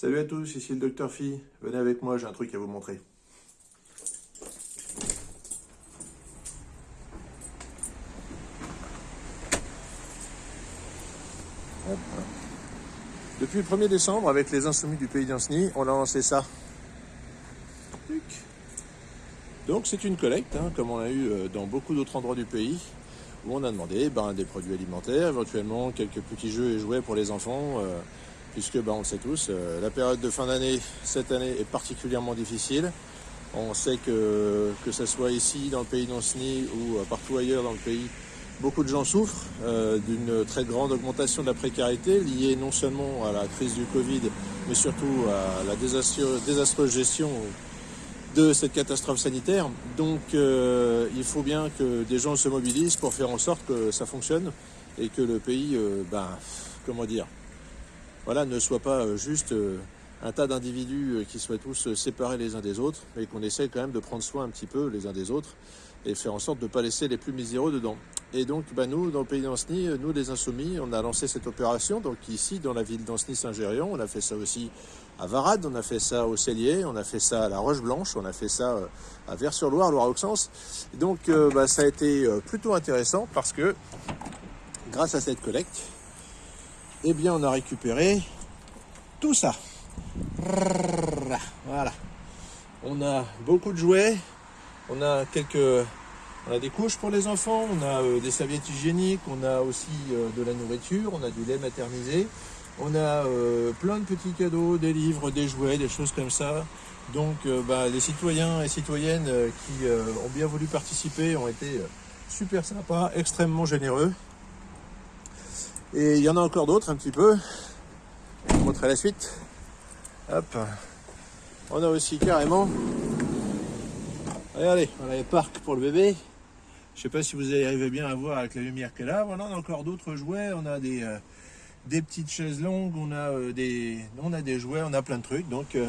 Salut à tous, ici le Docteur Phi. Venez avec moi, j'ai un truc à vous montrer. Depuis le 1er décembre, avec les Insoumis du Pays d'Anceny, on a lancé ça. Donc c'est une collecte, hein, comme on a eu euh, dans beaucoup d'autres endroits du pays, où on a demandé ben, des produits alimentaires, éventuellement quelques petits jeux et jouets pour les enfants, euh, puisque ben, on le sait tous, euh, la période de fin d'année, cette année, est particulièrement difficile. On sait que, que ce soit ici, dans le pays d'Anceny, ou partout ailleurs dans le pays, beaucoup de gens souffrent d'une très grande augmentation de la précarité, liée non seulement à la crise du Covid, mais surtout à la désastreuse gestion de cette catastrophe sanitaire. Donc euh, il faut bien que des gens se mobilisent pour faire en sorte que ça fonctionne et que le pays, euh, ben, comment dire, voilà, ne soit pas euh, juste un tas d'individus qui soient tous séparés les uns des autres, mais qu'on essaie quand même de prendre soin un petit peu les uns des autres et faire en sorte de ne pas laisser les plus miséreux dedans. Et donc, ben, nous, dans le pays d'Anceny, nous les Insoumis, on a lancé cette opération. Donc ici, dans la ville d'Anceny-Saint-Gérion, on a fait ça aussi à Varade, on a fait ça au Cellier, on a fait ça à la Roche-Blanche, on a fait ça euh, à Vers-sur-Loire, Loire-Auxence. Donc euh, bah, ça a été euh, plutôt intéressant parce que grâce à cette collecte, eh bien on a récupéré tout ça. Voilà. On a beaucoup de jouets, on a quelques on a des couches pour les enfants, on a des serviettes hygiéniques, on a aussi de la nourriture, on a du lait maternisé, on a euh, plein de petits cadeaux, des livres, des jouets, des choses comme ça. Donc euh, bah, les citoyens et citoyennes euh, qui ont bien voulu participer ont été super sympas, extrêmement généreux. Et il y en a encore d'autres un petit peu. Je vous montrer la suite. Hop. On a aussi carrément... Regardez, on a les parcs pour le bébé. Je sais pas si vous arrivez bien à voir avec la lumière qu'elle a. Voilà, on a encore d'autres jouets. On a des des petites chaises longues, on a, euh, des, on a des jouets, on a plein de trucs. Donc euh,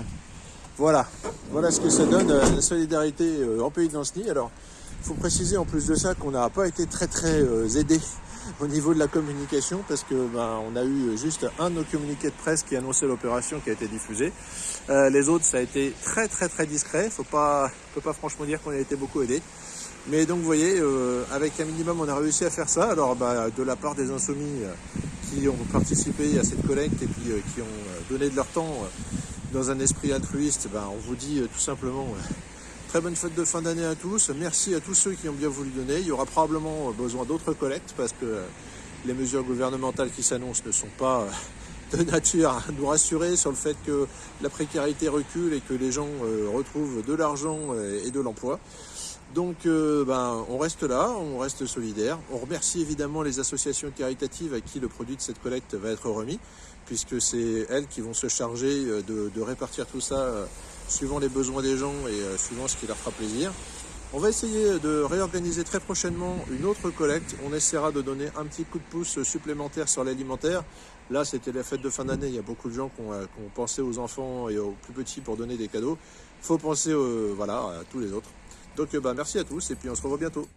voilà, voilà ce que ça donne, euh, la solidarité en pays d'Anceny. Alors, il faut préciser en plus de ça qu'on n'a pas été très très aidé au niveau de la communication parce que ben, on a eu juste un de nos communiqués de presse qui annonçait l'opération qui a été diffusée. les autres, ça a été très très très discret. Faut pas, peut pas franchement dire qu'on a été beaucoup aidé. Mais donc vous voyez, avec un minimum, on a réussi à faire ça. Alors bah, de la part des insoumis, qui ont participé à cette collecte et puis euh, qui ont euh, donné de leur temps euh, dans un esprit altruiste, ben, on vous dit tout simplement très bonne fête de fin d'année à tous. Merci à tous ceux qui ont bien voulu donner. Il y aura probablement besoin d'autres collectes parce que les mesures gouvernementales qui s'annoncent ne sont pas de nature à nous rassurer sur le fait que la précarité recule et que les gens retrouvent de l'argent et de l'emploi. Donc euh, ben, on reste là, on reste solidaire. On remercie évidemment les associations caritatives à qui le produit de cette collecte va être remis, puisque c'est elles qui vont se charger euh, de, répartir tout ça euh, suivant les besoins des gens et suivant ce qui leur fera plaisir. On va essayer de réorganiser très prochainement une autre collecte. On essaiera de donner un petit coup de pouce supplémentaire sur l'alimentaire. Là, c'était la fête de fin d'année. Il y a beaucoup de gens qui ont, pensé aux enfants et aux plus petits pour donner des cadeaux. Faut penser voilà, à tous les autres. Donc bah, merci à tous et puis on se revoit bientôt.